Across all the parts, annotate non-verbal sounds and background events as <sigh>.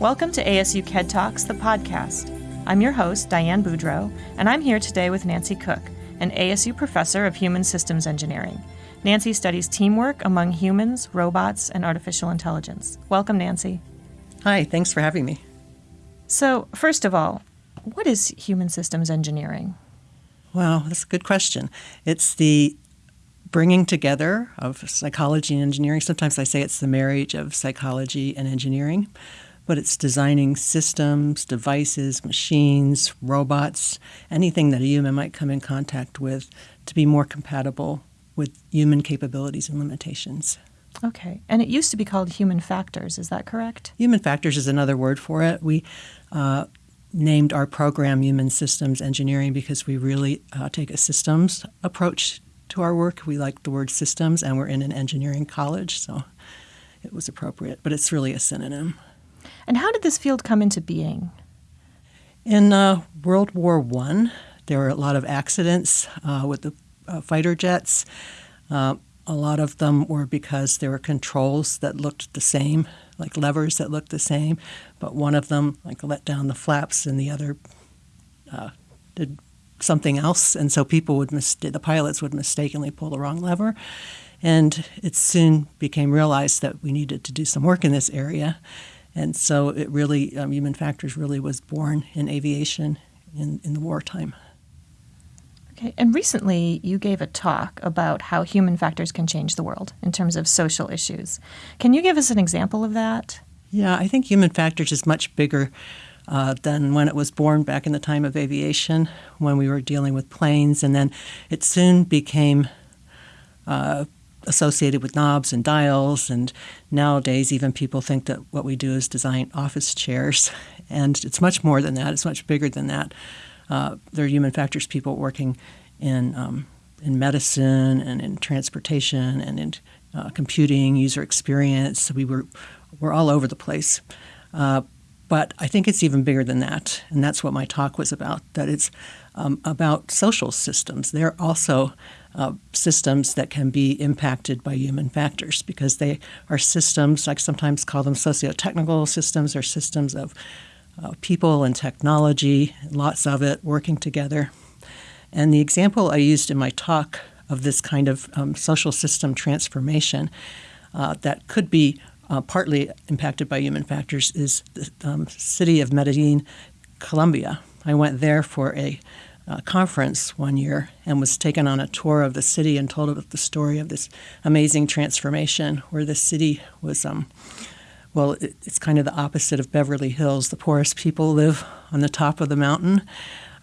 Welcome to ASU KED Talks, the podcast. I'm your host, Diane Boudreau, and I'm here today with Nancy Cooke, an ASU professor of human systems engineering. Nancy studies teamwork among humans, robots, and artificial intelligence. Welcome, Nancy. Hi, thanks for having me. So, first of all, what is human systems engineering? Well, that's a good question. It's the bringing together of psychology and engineering. Sometimes I say it's the marriage of psychology and engineering, but it's designing systems, devices, machines, robots, anything that a human might come in contact with to be more compatible with human capabilities and limitations. Okay. And it used to be called human factors, is that correct? Human factors is another word for it. We uh, named our program Human Systems Engineering because we really uh, take a systems approach to our work. We like the word systems, and we're in an engineering college, so it was appropriate, but it's really a synonym. And how did this field come into being? In uh, World War I, there were a lot of accidents uh, with the uh, fighter jets. Uh, a lot of them were because there were controls that looked the same, like levers that looked the same, but one of them like let down the flaps and the other uh, did something else, and so people would mis- the pilots would mistakenly pull the wrong lever, and it soon became realized that we needed to do some work in this area, and so it really um, human factors really was born in aviation in in the wartime. Okay, and recently you gave a talk about how human factors can change the world in terms of social issues. Can you give us an example of that? Yeah, I think human factors is much bigger uh, than when it was born back in the time of aviation, when we were dealing with planes, and then it soon became uh, associated with knobs and dials. And nowadays, even people think that what we do is design office chairs, <laughs> and it's much more than that. It's much bigger than that. Uh, there are human factors people working in um, in medicine and in transportation and in uh, computing, user experience. We were we're all over the place. Uh, but I think it's even bigger than that, and that's what my talk was about. That it's um, about social systems. They're also uh, systems that can be impacted by human factors because they are systems. I sometimes call them socio-technical systems, or systems of uh, people and technology, lots of it working together. And the example I used in my talk of this kind of um, social system transformation uh, that could be uh, partly impacted by human factors is the um, city of Medellin, Colombia. I went there for a uh, conference one year and was taken on a tour of the city and told about the story of this amazing transformation where the city was um, well, it's kind of the opposite of Beverly Hills. The poorest people live on the top of the mountain,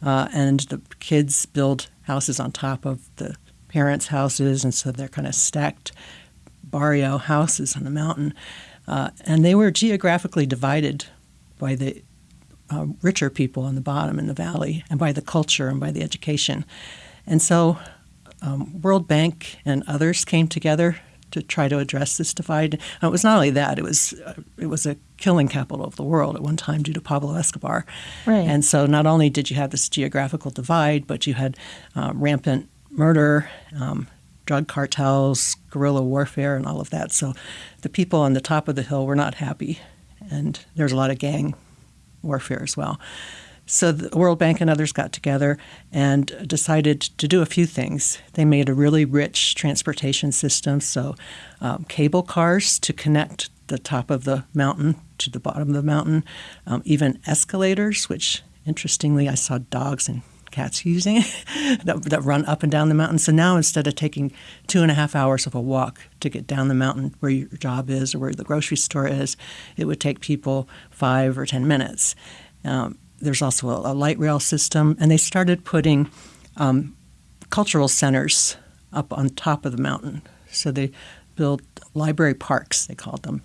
uh, and the kids build houses on top of the parents' houses, and so they're kind of stacked barrio houses on the mountain. Uh, and they were geographically divided by the uh, richer people on the bottom in the valley, and by the culture and by the education. And so, um, World Bank and others came together to try to address this divide. And it was not only that; it was uh, it was a killing capital of the world at one time due to Pablo Escobar. Right. And so, not only did you have this geographical divide, but you had uh, rampant murder. Um, drug cartels, guerrilla warfare, and all of that. So the people on the top of the hill were not happy, and there's a lot of gang warfare as well. So the World Bank and others got together and decided to do a few things. They made a really rich transportation system, so um, cable cars to connect the top of the mountain to the bottom of the mountain, um, even escalators, which interestingly I saw dogs and cats using <laughs> that, that run up and down the mountain. So now instead of taking two and a half hours of a walk to get down the mountain where your job is or where the grocery store is, it would take people five or ten minutes. Um, there's also a, a, light rail system, and they started putting um, cultural centers up on top of the mountain. So they built library parks, they called them.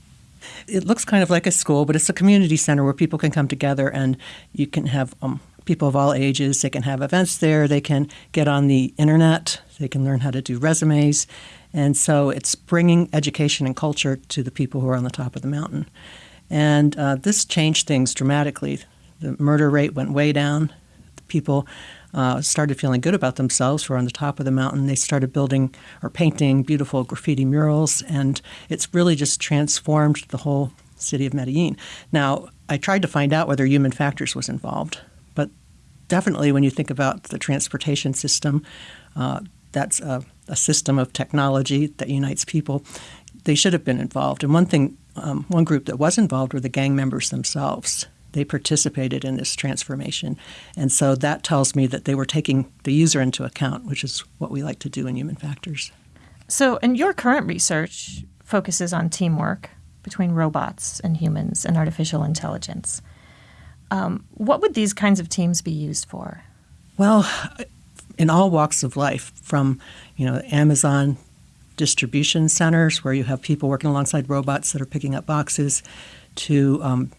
It looks kind of like a school, but it's a community center where people can come together and you can have um, people of all ages. They can have events there. They can get on the internet. They can learn how to do resumes. And so it's bringing education and culture to the people who are on the top of the mountain. And uh, this changed things dramatically. The murder rate went way down. People uh, started feeling good about themselves who were on the top of the mountain. They started building or painting beautiful graffiti murals, and it's really just transformed the whole city of Medellin. Now, I tried to find out whether human factors was involved, definitely when you think about the transportation system, uh, that's a, a, system of technology that unites people. They should have been involved. And one thing, um, one group that was involved were the gang members themselves. They participated in this transformation. And so that tells me that they were taking the user into account, which is what we like to do in human factors. So, and your current research focuses on teamwork between robots and humans and artificial intelligence. Um, what would these kinds of teams be used for? Well, in all walks of life, from you know Amazon distribution centers where you have people working alongside robots that are picking up boxes, to um,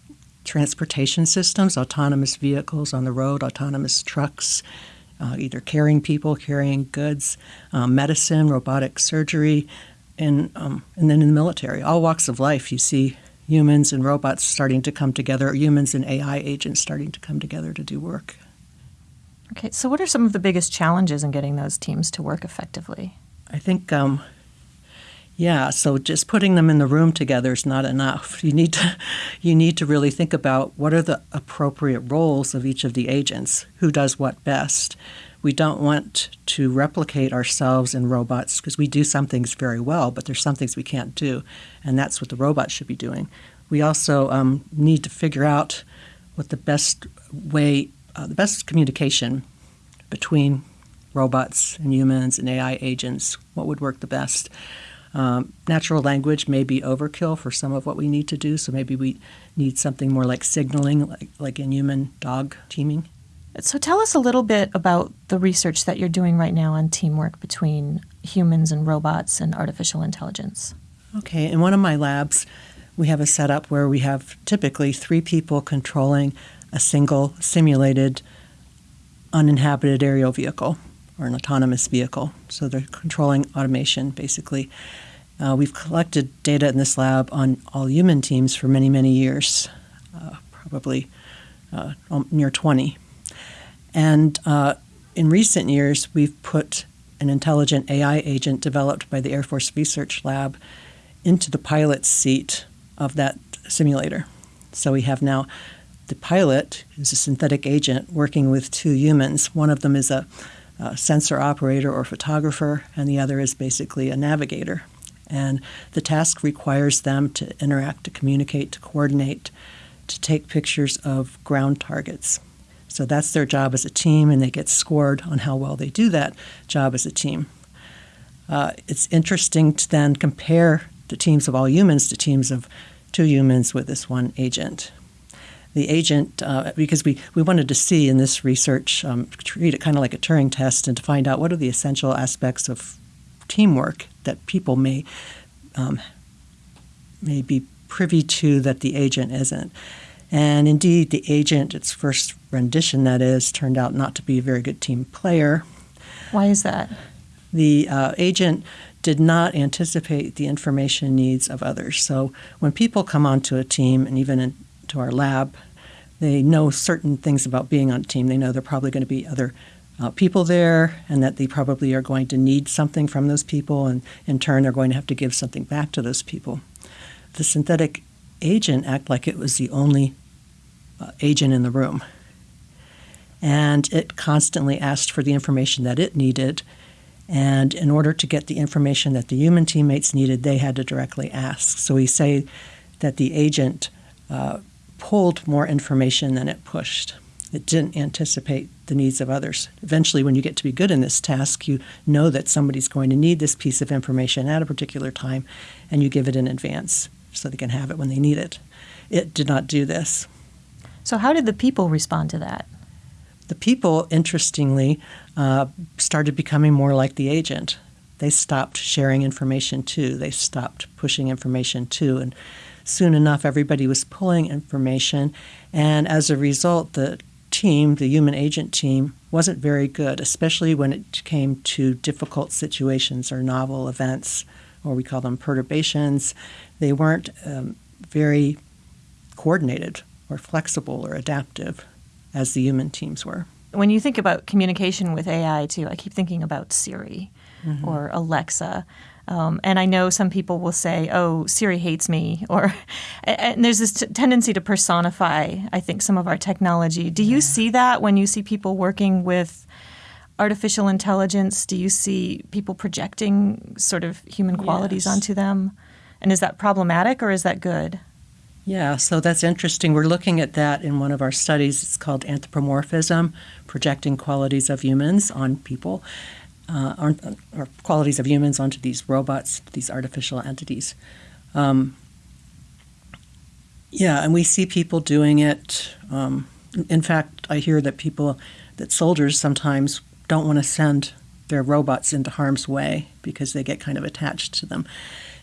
transportation systems, autonomous vehicles on the road, autonomous trucks, uh, either carrying people, carrying goods, um, medicine, robotic surgery, and um, and then in the military, all walks of life, you see humans and robots starting to come together, or humans and AI agents starting to come together to do work. Okay, so what are some of the biggest challenges in getting those teams to work effectively? I think, um, yeah. So just putting them in the room together is not enough. <laughs> You need to, you need to really think about what are the appropriate roles of each of the agents, who does what best we don't want to replicate ourselves in robots because we do some things very well, but there's some things we can't do, and that's what the robots should be doing. We also um, need to figure out what the best way, uh, the best communication between robots and humans and AI agents, what would work the best. Um, natural language may be overkill for some of what we need to do, so maybe we need something more like signaling, like, like in human dog teaming. So tell us a little bit about the research that you're doing right now on teamwork between humans and robots and artificial intelligence. Okay, in one of my labs, we have a setup where we have typically three people controlling a single simulated uninhabited aerial vehicle or an autonomous vehicle. So they're controlling automation basically. Uh, we've collected data in this lab on all human teams for many, many years, uh, probably uh, near 20. And uh, in recent years, we've put an intelligent AI agent developed by the Air Force Research Lab into the pilot's seat of that simulator. So we have now the pilot is a synthetic agent working with two humans. One of them is a, a sensor operator or photographer, and the other is basically a navigator. And the task requires them to interact, to communicate, to coordinate, to take pictures of ground targets. So that's their job as a team, and they get scored on how well they do that job as a team. Uh, it's interesting to then compare the teams of all humans to teams of two humans with this one agent. The agent, uh, because we, we wanted to see in this research, um, treat it kind of like a Turing test and to find out what are the essential aspects of teamwork that people may, um, may be privy to that the agent isn't. And indeed, the agent, its first rendition, that is, turned out not to be a very good team player. Why is that? The uh, agent did not anticipate the information needs of others. So when people come onto a team and even into our lab, they know certain things about being on a team. They know there are probably going to be other uh, people there and that they probably are going to need something from those people, and in turn, they're going to have to give something back to those people. The synthetic agent act like it was the only uh, agent in the room. And it constantly asked for the information that it needed. And in order to get the information that the human teammates needed, they had to directly ask. So we say that the agent uh, pulled more information than it pushed. It didn't anticipate the needs of others. Eventually, when you get to be good in this task, you know that somebody's going to need this piece of information at a particular time, and you give it in advance so they can have it when they need it. It did not do this. So, how did the people respond to that? The people, interestingly, uh, started becoming more like the agent. They stopped sharing information too. They stopped pushing information too. And soon enough, everybody was pulling information. And as a result, the team, the human agent team, wasn't very good, especially when it came to difficult situations or novel events, or we call them perturbations. They weren't um, very coordinated or flexible or adaptive as the human teams were. When you think about communication with AI, too, I keep thinking about Siri mm-hmm. or Alexa. Um, and I know some people will say, "Oh, Siri hates me," <laughs> or and there's this t- tendency to personify. I think some of our technology. Do you see that when you see people working with artificial intelligence? Do you see people projecting sort of human qualities yes. onto them? And is that problematic or is that good? Yeah, so that's interesting. We're looking at that in one of our studies. It's called anthropomorphism, projecting qualities of humans on people, uh, or, qualities of humans onto these robots, these artificial entities. Um, yeah, and we see people doing it. Um, in fact, I hear that people, that soldiers sometimes don't want to send their robots into harm's way because they get kind of attached to them.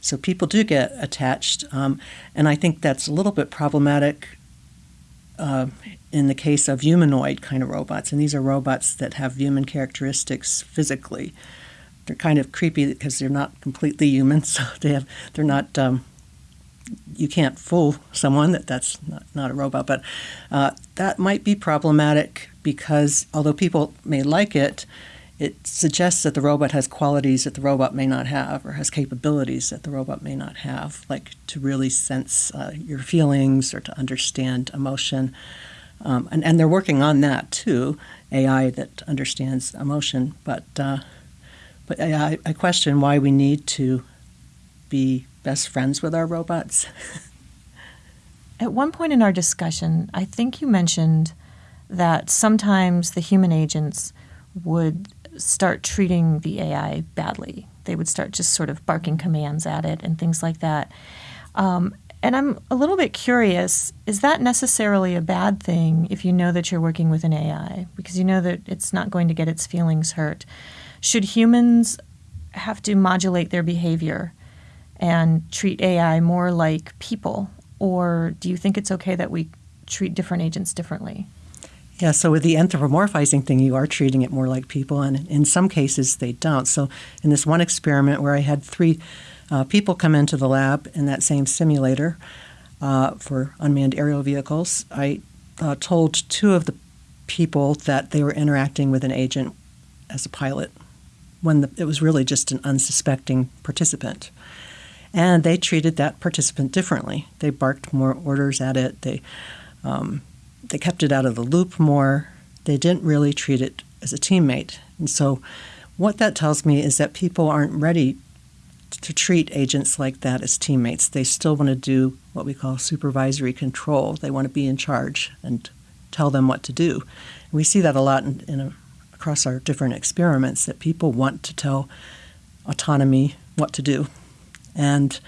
So people do get attached, um, and I think that's a little bit problematic uh, in the case of humanoid kind of robots. And these are robots that have human characteristics physically. They're kind of creepy because they're not completely human, <laughs> so they have they're not. Um, you can't fool someone that that's not, not a robot, but uh, that might be problematic because although people may like it, it suggests that the robot has qualities that the robot may not have or has capabilities that the robot may not have, like to really sense uh, your feelings or to understand emotion. Um, and, and they're working on that too, AI that understands emotion. But, uh, but I, I question why we need to be best friends with our robots. <laughs> At one point in our discussion, I think you mentioned that sometimes the human agents would start treating the AI badly. They would start just sort of barking commands at it and things like that. Um, and I'm a little bit curious is that necessarily a bad thing if you know that you're working with an AI? Because you know that it's not going to get its feelings hurt. Should humans have to modulate their behavior and treat AI more like people? Or do you think it's okay that we treat different agents differently? Yeah, so with the anthropomorphizing thing, you are treating it more like people, and in some cases they don't. So in this one experiment where I had three uh, people come into the lab in that same simulator uh, for unmanned aerial vehicles, I uh, told two of the people that they were interacting with an agent as a pilot when the, it was really just an unsuspecting participant. And they treated that participant differently. They barked more orders at it. They um, they kept it out of the loop more. They didn't really treat it as a teammate. And so, what that tells me is that people aren't ready to treat agents like that as teammates. They still want to do what we call supervisory control. They want to be in charge and tell them what to do. we see that a lot in, in a, across our different experiments that people want to tell autonomy what to do. And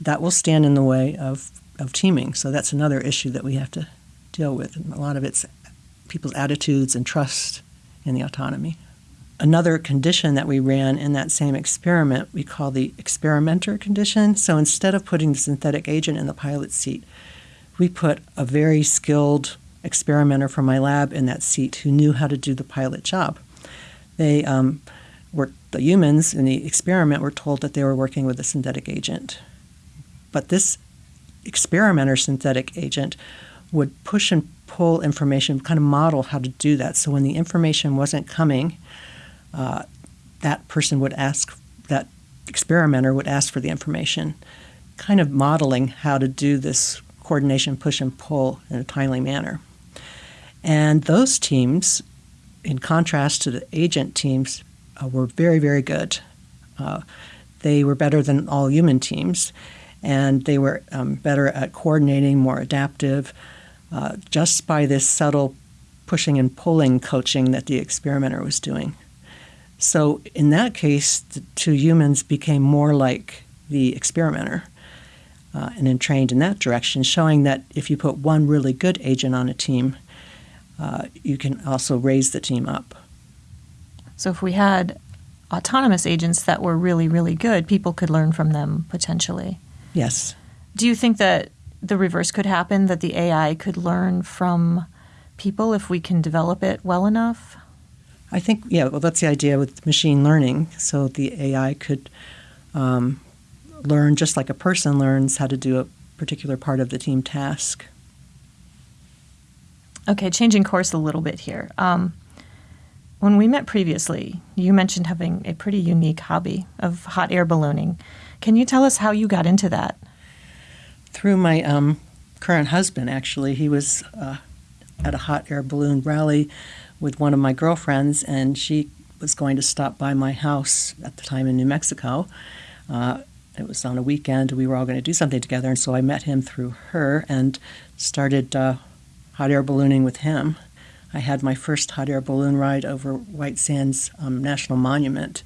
that will stand in the way of, of teaming. So that's another issue that we have to deal with. And a lot of it's people's attitudes and trust in the autonomy. Another condition that we ran in that same experiment we call the experimenter condition. So instead of putting the synthetic agent in the pilot seat, we put a very skilled experimenter from my lab in that seat who knew how to do the pilot job. They um, were the humans in the experiment were told that they were working with a synthetic agent, but this experimenter synthetic agent would push and pull information, kind of model how to do that. So when the information wasn't coming, uh, that person would ask, that experimenter would ask for the information, kind of modeling how to do this coordination, push and pull in a timely manner. And those teams, in contrast to the agent teams, uh, were very, very good. Uh, they were better than all human teams, and they were um, better at coordinating, more adaptive, uh, just by this subtle pushing and pulling coaching that the experimenter was doing. So, in that case, the two humans became more like the experimenter uh, and then trained in that direction, showing that if you put one really good agent on a team, uh, you can also raise the team up. So, if we had autonomous agents that were really, really good, people could learn from them potentially. Yes. Do you think that the reverse could happen that the AI could learn from people if we can develop it well enough? I think, yeah, well, that's the idea with machine learning. So the AI could um, learn just like a person learns how to do a particular part of the team task. Okay, changing course a little bit here. Um, when we met previously, you mentioned having a pretty unique hobby of hot air ballooning. Can you tell us how you got into that? Through my um, current husband, actually. He was uh, at a hot air balloon rally with one of my girlfriends, and she was going to stop by my house at the time in New Mexico. Uh, it was on a weekend. We were all going to do something together, and so I met him through her and started uh, hot air ballooning with him. I had my first hot air balloon ride over White Sands um, National Monument,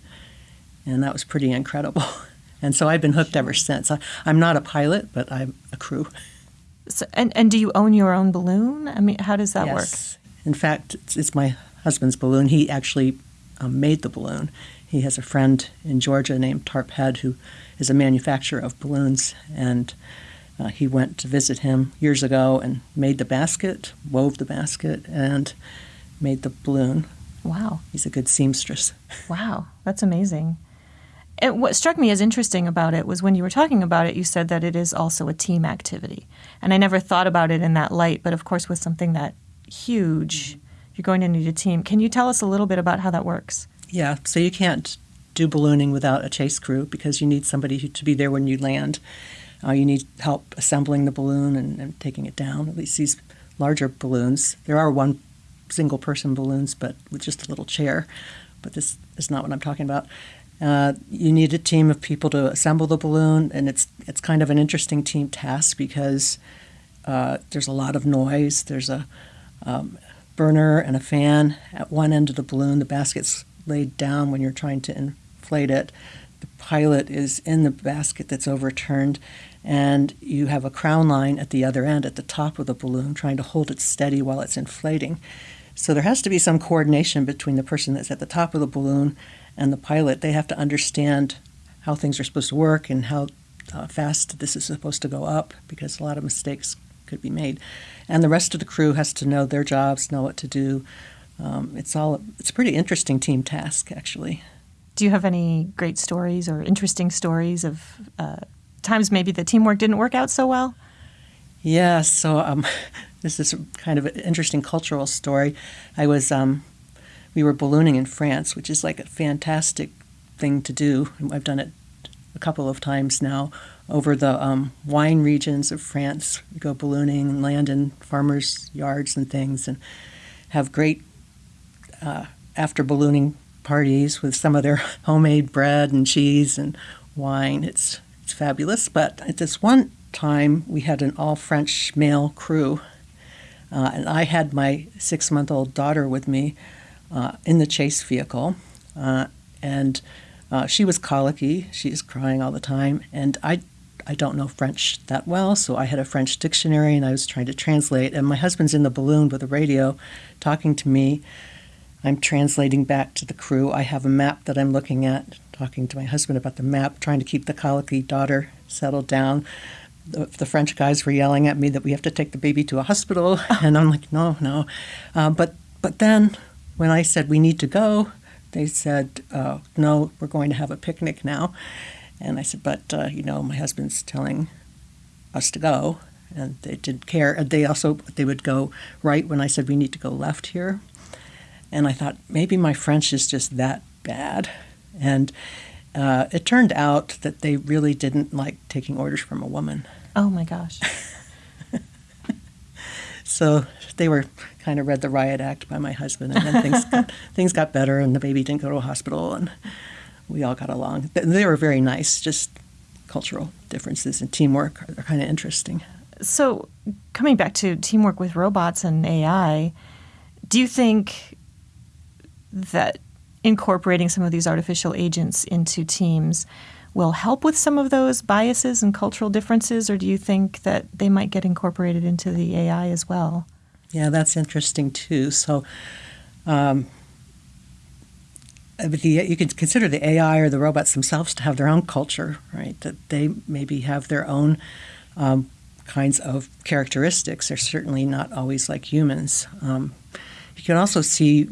and that was pretty incredible. <laughs> And so I've been hooked ever since. I, am not a pilot, but I'm a crew. So, and, and do you own your own balloon? I mean, how does that yes. work? In fact, it's, it's my husband's balloon. He actually um, made the balloon. He has a friend in Georgia named Tarp Head who is a manufacturer of balloons, and uh, he went to visit him years ago and made the basket, wove the basket, and made the balloon. Wow. He's a good seamstress. <laughs> Wow, that's amazing. And what struck me as interesting about it was when you were talking about it, you said that it is also a team activity. And I never thought about it in that light, but of course, with something that huge, you're going to need a team. Can you tell us a little bit about how that works? Yeah, so you can't do ballooning without a chase crew because you need somebody to be there when you land. Uh, you need help assembling the balloon and, and, taking it down. At least these larger balloons. There are one single person balloons, but with just a little chair. But this is not what I'm talking about. Uh, you need a team of people to assemble the balloon, and it's it's kind of an interesting team task because uh, there's a lot of noise. There's a um, burner and a fan at one end of the balloon. The basket's laid down when you're trying to inflate it. The pilot is in the basket that's overturned, and you have a crown line at the other end, at the top of the balloon, trying to hold it steady while it's inflating. So there has to be some coordination between the person that's at the top of the balloon and the pilot. They have to understand how things are supposed to work and how uh, fast this is supposed to go up because a lot of mistakes could be made. And the rest of the crew has to know their jobs, know what to do. Um, it's all it's a pretty interesting team task actually. Do you have any great stories or interesting stories of uh, times maybe the teamwork didn't work out so well? Yeah, so um, <laughs> this is kind of an interesting cultural story. I was um, we were ballooning in France, which is like a fantastic thing to do. I've done it a couple of times now over the um, wine regions of France. We go ballooning and land in farmers' yards and things, and have great uh, after ballooning parties with some of their <laughs> homemade bread and cheese and wine. It's it's fabulous. But at this one time, we had an all French male crew, uh, and I had my six month old daughter with me uh, in the chase vehicle, uh, and uh, she was colicky. She's crying all the time, and I. I don't know French that well, so I had a French dictionary and I was trying to translate. And my husband's in the balloon with a radio talking to me. I'm translating back to the crew. I have a map that I'm looking at, talking to my husband about the map, trying to keep the colicky daughter settled down. The, the French guys were yelling at me that we have to take the baby to a hospital, <laughs> and I'm like, no, no. Uh, but but then when I said we need to go, they said, uh, no, we're going to have a picnic now. And I said, but, uh, you know, my husband's telling us to go. And they didn't care. And they also, they would go right when I said we need to go left here. And I thought, maybe my French is just that bad. And uh, it turned out that they really didn't like taking orders from a woman. Oh my gosh. <laughs> so they were kind of read the riot act by my husband, and then things got, <laughs> things got better, and the baby didn't go to a hospital, and we all got along. They were very nice. Just cultural differences and teamwork are, are kind of interesting. So, coming back to teamwork with robots and AI, do you think that incorporating some of these artificial agents into teams will help with some of those biases and cultural differences, or do you think that they might get incorporated into the AI as well? Yeah, that's interesting too. So, um, the, you could consider the AI or the robots themselves to have their own culture, right? That they maybe have their own um, kinds of characteristics. They're certainly not always like humans. Um, you can also see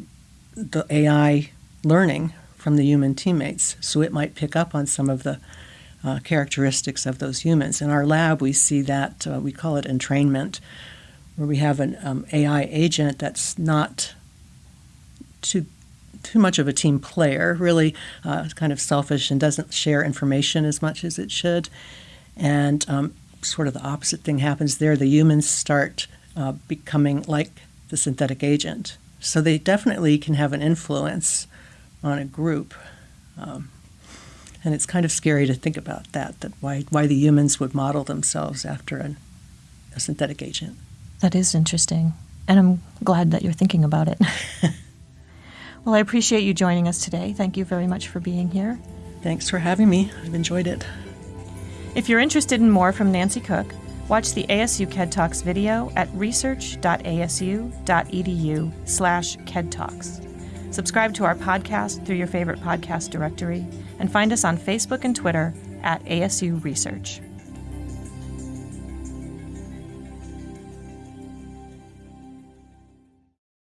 the AI learning from the human teammates, so it might pick up on some of the uh, characteristics of those humans. In our lab, we see that uh, we call it entrainment where we have an um, AI agent that's not too too much of a team player, really uh, kind of selfish and doesn't share information as much as it should. And um, sort of the opposite thing happens there. The humans start uh, becoming like the synthetic agent. So they definitely can have an influence on a group. Um, and it's kind of scary to think about that, that why, why the humans would model themselves after an, a synthetic agent. That is interesting. And I'm glad that you're thinking about it. <laughs> well, I appreciate you joining us today. Thank you very much for being here. Thanks for having me. I've enjoyed it. If you're interested in more from Nancy Cooke, watch the ASU KED Talks video at research.asu.edu slash KED Talks. Subscribe to our podcast through your favorite podcast directory and find us on Facebook and Twitter at ASU Research.